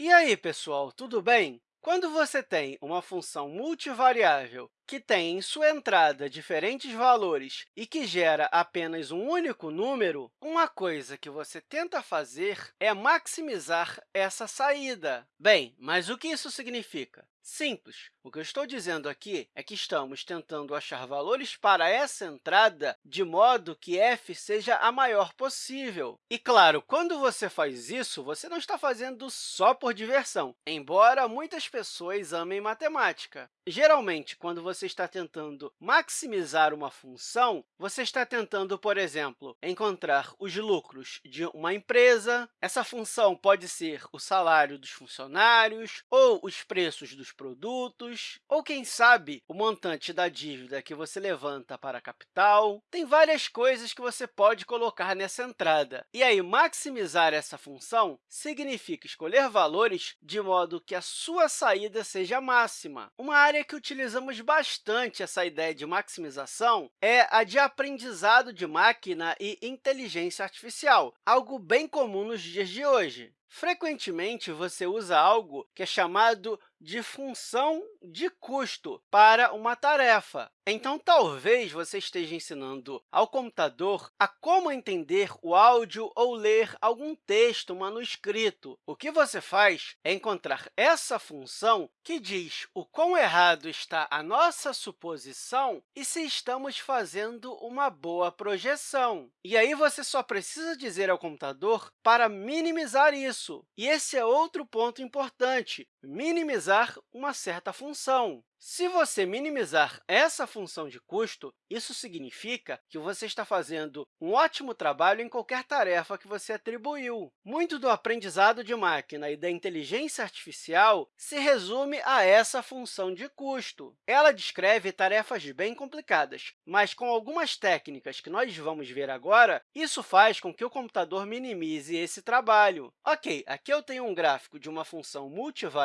E aí, pessoal, tudo bem? Quando você tem uma função multivariável que tem em sua entrada diferentes valores e que gera apenas um único número, uma coisa que você tenta fazer é maximizar essa saída. Bem, mas o que isso significa? Simples. O que eu estou dizendo aqui é que estamos tentando achar valores para essa entrada de modo que f seja a maior possível. E, claro, quando você faz isso, você não está fazendo só por diversão, embora muitas pessoas amem matemática. Geralmente, quando você está tentando maximizar uma função, você está tentando, por exemplo, encontrar os lucros de uma empresa. Essa função pode ser o salário dos funcionários ou os preços dos produtos, ou, quem sabe, o montante da dívida que você levanta para a capital. Tem várias coisas que você pode colocar nessa entrada. E aí, maximizar essa função significa escolher valores de modo que a sua saída seja máxima. Uma área que utilizamos bastante essa ideia de maximização é a de aprendizado de máquina e inteligência artificial, algo bem comum nos dias de hoje. Frequentemente, você usa algo que é chamado de função de custo para uma tarefa. Então, talvez você esteja ensinando ao computador a como entender o áudio ou ler algum texto manuscrito. O que você faz é encontrar essa função que diz o quão errado está a nossa suposição e se estamos fazendo uma boa projeção. E aí, você só precisa dizer ao computador para minimizar isso. E esse é outro ponto importante, minimizar uma certa função. Se você minimizar essa função de custo, isso significa que você está fazendo um ótimo trabalho em qualquer tarefa que você atribuiu. Muito do aprendizado de máquina e da inteligência artificial se resume a essa função de custo. Ela descreve tarefas bem complicadas, mas com algumas técnicas que nós vamos ver agora, isso faz com que o computador minimize esse trabalho. Ok, aqui eu tenho um gráfico de uma função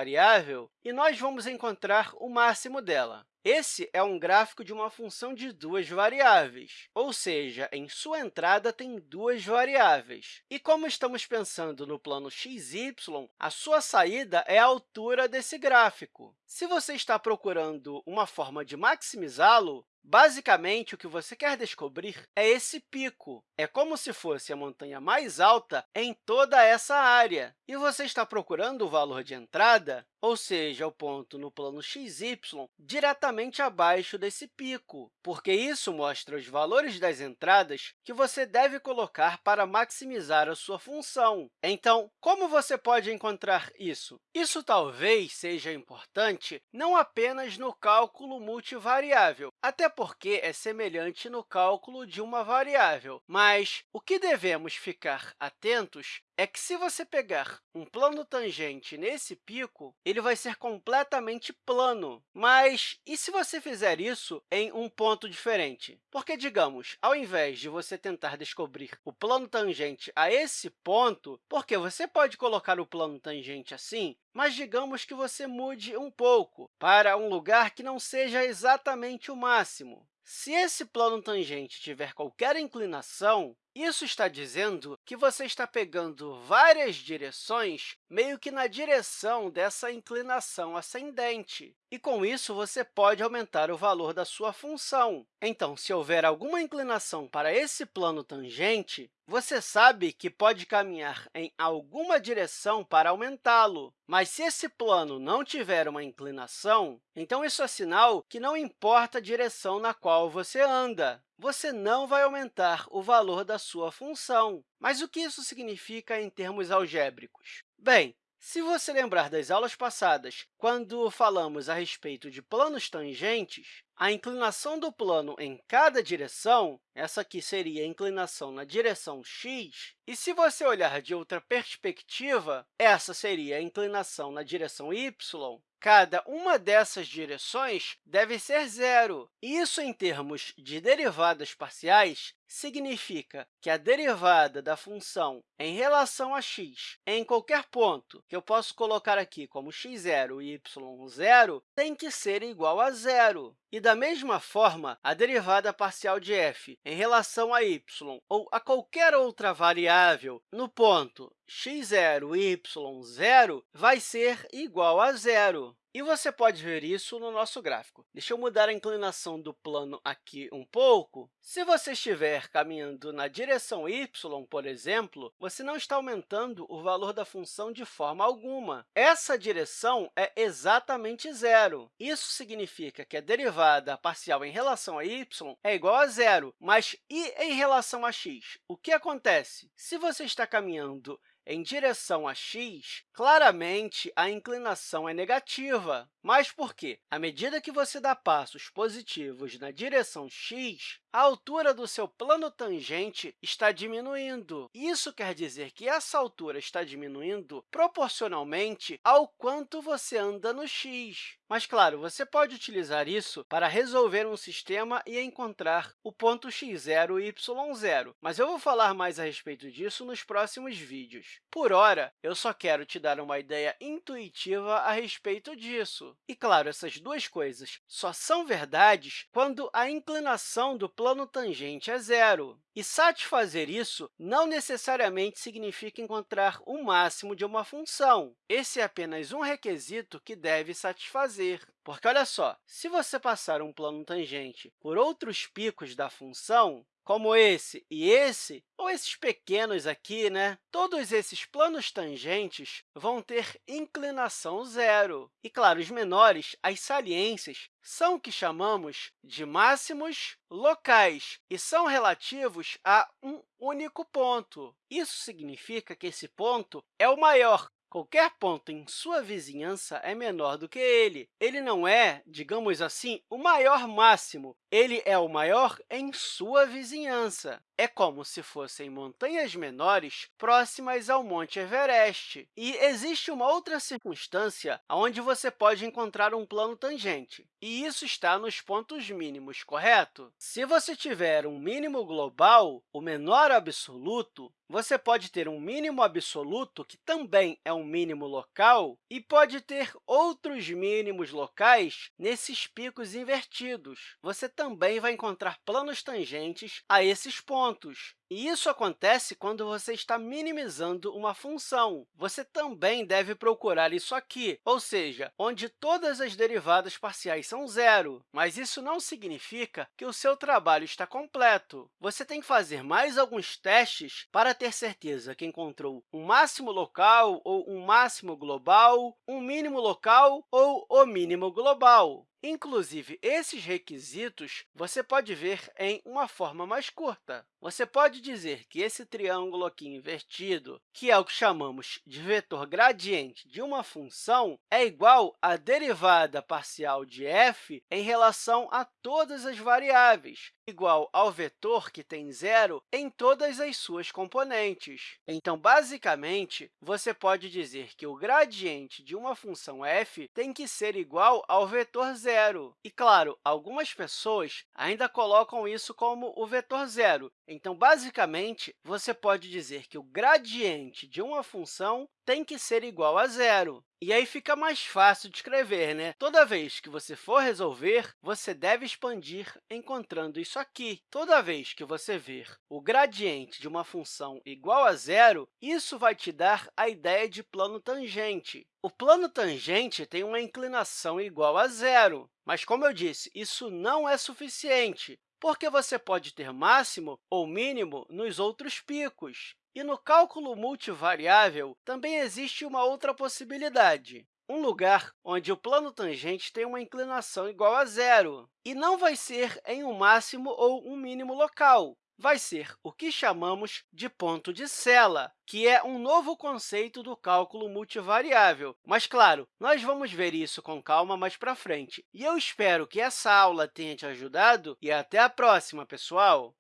multivariável e nós vamos encontrar o máximo dela. Esse é um gráfico de uma função de duas variáveis, ou seja, em sua entrada tem duas variáveis. E como estamos pensando no plano x, y, a sua saída é a altura desse gráfico. Se você está procurando uma forma de maximizá-lo, Basicamente, o que você quer descobrir é esse pico. É como se fosse a montanha mais alta em toda essa área. E você está procurando o valor de entrada, ou seja, o ponto no plano xy, diretamente abaixo desse pico, porque isso mostra os valores das entradas que você deve colocar para maximizar a sua função. Então, como você pode encontrar isso? Isso talvez seja importante não apenas no cálculo multivariável, até porque é semelhante no cálculo de uma variável. Mas o que devemos ficar atentos é que, se você pegar um plano tangente nesse pico, ele vai ser completamente plano. Mas e se você fizer isso em um ponto diferente? Porque, digamos, ao invés de você tentar descobrir o plano tangente a esse ponto, porque você pode colocar o plano tangente assim, mas digamos que você mude um pouco para um lugar que não seja exatamente o máximo. Se esse plano tangente tiver qualquer inclinação, isso está dizendo que você está pegando várias direções meio que na direção dessa inclinação ascendente. E, com isso, você pode aumentar o valor da sua função. Então, se houver alguma inclinação para esse plano tangente, você sabe que pode caminhar em alguma direção para aumentá-lo. Mas, se esse plano não tiver uma inclinação, então isso é sinal que não importa a direção na qual você anda você não vai aumentar o valor da sua função. Mas o que isso significa em termos algébricos? Bem, se você lembrar das aulas passadas, quando falamos a respeito de planos tangentes, a inclinação do plano em cada direção, essa aqui seria a inclinação na direção x, e se você olhar de outra perspectiva, essa seria a inclinação na direção y, Cada uma dessas direções deve ser zero. Isso, em termos de derivadas parciais, significa que a derivada da função em relação a x em qualquer ponto, que eu posso colocar aqui como x0 e y0, tem que ser igual a zero. E, da mesma forma, a derivada parcial de f em relação a y ou a qualquer outra variável no ponto x0 e y0 vai ser igual a zero. E você pode ver isso no nosso gráfico. Deixa eu mudar a inclinação do plano aqui um pouco. Se você estiver caminhando na direção y, por exemplo, você não está aumentando o valor da função de forma alguma. Essa direção é exatamente zero. Isso significa que a derivada parcial em relação a y é igual a zero. Mas e em relação a x? O que acontece? Se você está caminhando em direção a x, claramente a inclinação é negativa. Mas por quê? À medida que você dá passos positivos na direção x, a altura do seu plano tangente está diminuindo. Isso quer dizer que essa altura está diminuindo proporcionalmente ao quanto você anda no x. Mas, claro, você pode utilizar isso para resolver um sistema e encontrar o ponto x0 e y0, mas eu vou falar mais a respeito disso nos próximos vídeos. Por hora, eu só quero te dar uma ideia intuitiva a respeito disso. E, claro, essas duas coisas só são verdades quando a inclinação do plano tangente é zero. E satisfazer isso não necessariamente significa encontrar o máximo de uma função. Esse é apenas um requisito que deve satisfazer. Porque, olha só, se você passar um plano tangente por outros picos da função, como esse e esse, ou esses pequenos aqui, né? todos esses planos tangentes vão ter inclinação zero. E, claro, os menores, as saliências, são o que chamamos de máximos locais e são relativos a um único ponto. Isso significa que esse ponto é o maior, Qualquer ponto em sua vizinhança é menor do que ele. Ele não é, digamos assim, o maior máximo, ele é o maior em sua vizinhança. É como se fossem montanhas menores próximas ao Monte Everest. E existe uma outra circunstância onde você pode encontrar um plano tangente, e isso está nos pontos mínimos, correto? Se você tiver um mínimo global, o menor absoluto, você pode ter um mínimo absoluto, que também é um mínimo local, e pode ter outros mínimos locais nesses picos invertidos. Você também vai encontrar planos tangentes a esses pontos. E isso acontece quando você está minimizando uma função. Você também deve procurar isso aqui, ou seja, onde todas as derivadas parciais são zero. Mas isso não significa que o seu trabalho está completo. Você tem que fazer mais alguns testes para ter certeza que encontrou um máximo local ou um máximo global, um mínimo local ou o mínimo global. Inclusive, esses requisitos você pode ver em uma forma mais curta. Você pode dizer que esse triângulo aqui invertido, que é o que chamamos de vetor gradiente de uma função, é igual à derivada parcial de f em relação a todas as variáveis, igual ao vetor que tem zero em todas as suas componentes. Então, basicamente, você pode dizer que o gradiente de uma função f tem que ser igual ao vetor zero zero. E, claro, algumas pessoas ainda colocam isso como o vetor zero. Então, basicamente, você pode dizer que o gradiente de uma função tem que ser igual a zero. E aí fica mais fácil de escrever, né? Toda vez que você for resolver, você deve expandir encontrando isso aqui. Toda vez que você ver o gradiente de uma função igual a zero, isso vai te dar a ideia de plano tangente. O plano tangente tem uma inclinação igual a zero, mas, como eu disse, isso não é suficiente, porque você pode ter máximo ou mínimo nos outros picos. E no cálculo multivariável, também existe uma outra possibilidade, um lugar onde o plano tangente tem uma inclinação igual a zero, e não vai ser em um máximo ou um mínimo local, vai ser o que chamamos de ponto de Sela, que é um novo conceito do cálculo multivariável. Mas, claro, nós vamos ver isso com calma mais para frente. E eu espero que essa aula tenha te ajudado e até a próxima, pessoal!